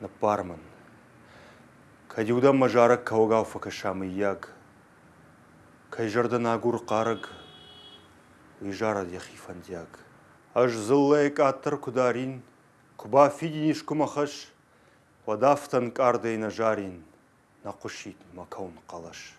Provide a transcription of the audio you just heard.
на парман. Кадиуда мажарак каугау факашам ияг. Кайжарда нагур карак. Уйжара дехифандяг. Аж зыллайк аттар кударин. Куба фидиниш кумахаш. Вадафтан кардей нажарин. Накушит макаун калаш.